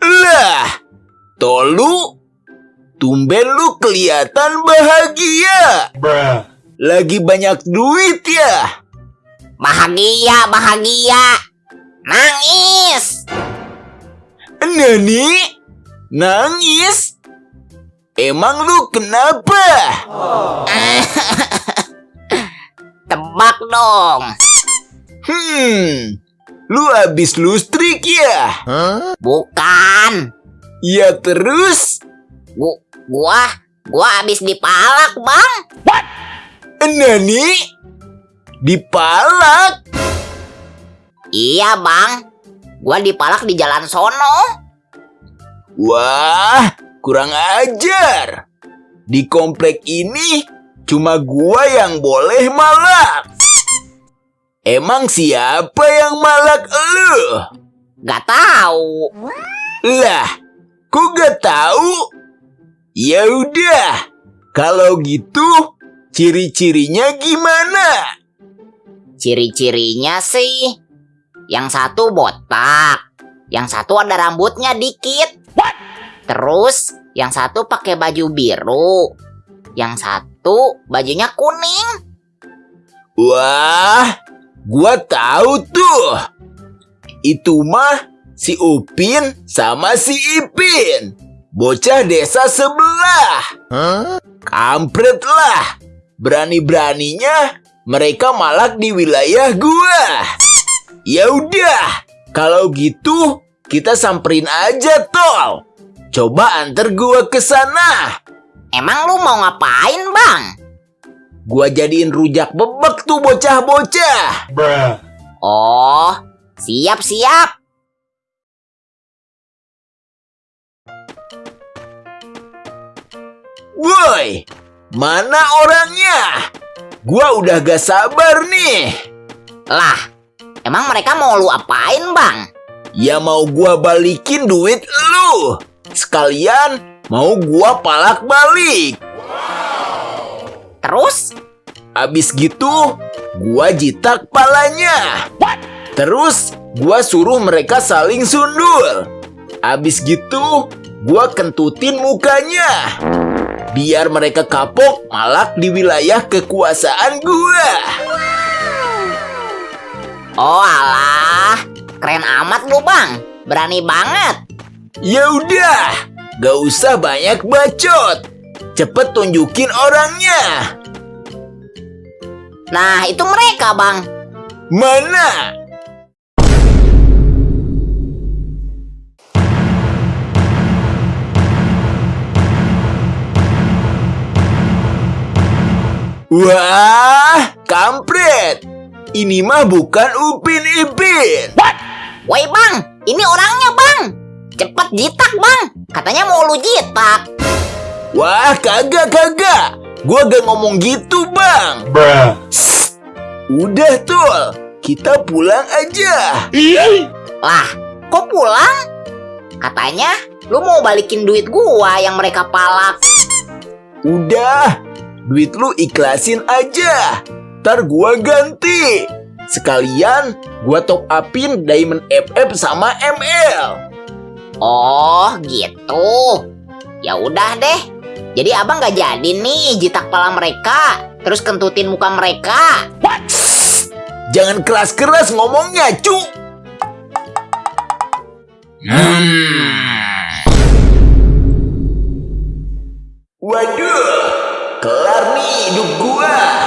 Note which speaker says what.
Speaker 1: Lah, Tolu, tumben lu kelihatan bahagia. Lagi banyak duit ya?
Speaker 2: Bahagia, bahagia. Nangis.
Speaker 1: Nani? Nangis? Emang lu kenapa?
Speaker 2: Tebak dong.
Speaker 1: Hmm, lu habis lustrik ya?
Speaker 2: Bukan.
Speaker 1: Ya terus?
Speaker 2: Gu gua, gua habis dipalak, Bang.
Speaker 1: Nani? Dipalak?
Speaker 2: Iya, Bang. Gua dipalak di jalan sono.
Speaker 1: Wah, kurang ajar. Di komplek ini cuma gua yang boleh malak. Emang siapa yang malak lu?
Speaker 2: Gak tahu.
Speaker 1: Lah, kok gak tahu? Ya udah, kalau gitu ciri-cirinya gimana?
Speaker 2: Ciri-cirinya sih, yang satu botak, yang satu ada rambutnya dikit. Terus, yang satu pakai baju biru, yang satu bajunya kuning.
Speaker 1: Wah, gua tahu tuh. Itu mah si Upin sama si Ipin. Bocah desa sebelah. Kampret lah. Berani-beraninya mereka malak di wilayah gua. Ya udah, kalau gitu kita samperin aja tol. Coba antar gua ke sana.
Speaker 2: Emang lu mau ngapain, Bang?
Speaker 1: Gua jadiin rujak bebek tuh bocah-bocah.
Speaker 2: Oh, siap-siap.
Speaker 1: Woi, mana orangnya? Gua udah gak sabar nih.
Speaker 2: Lah, emang mereka mau lu apain, Bang?
Speaker 1: Ya mau gua balikin duit lu. Sekalian mau gua palak balik.
Speaker 2: Terus,
Speaker 1: Abis gitu, gua jitak palanya. Terus, gua suruh mereka saling sundul. Abis gitu, gua kentutin mukanya. Biar mereka kapok malak di wilayah kekuasaan gua.
Speaker 2: oh alah, keren amat lu, Bang. Berani banget.
Speaker 1: Ya udah, gak usah banyak bacot. Cepet tunjukin orangnya.
Speaker 2: Nah, itu mereka, Bang.
Speaker 1: Mana? Wah, kampret. Ini mah bukan Upin Ipin.
Speaker 2: Woi, Bang, ini orangnya, Bang. Cepet jitak, Bang. Katanya mau lu jitak.
Speaker 1: Wah, kagak kagak. Gua gak ngomong gitu, Bang. Sst, Udah, Tul. Kita pulang aja.
Speaker 2: Lah, kok pulang? Katanya lu mau balikin duit gua yang mereka palak.
Speaker 1: Udah, duit lu ikhlasin aja. Ntar gua ganti. Sekalian gua top upin Diamond FF sama ML.
Speaker 2: Oh, gitu. Ya udah deh. Jadi abang nggak jadi nih jitak pala mereka, terus kentutin muka mereka. What?
Speaker 1: Jangan keras-keras ngomongnya, cu.
Speaker 2: Hmm. Waduh, kelar nih hidup gua.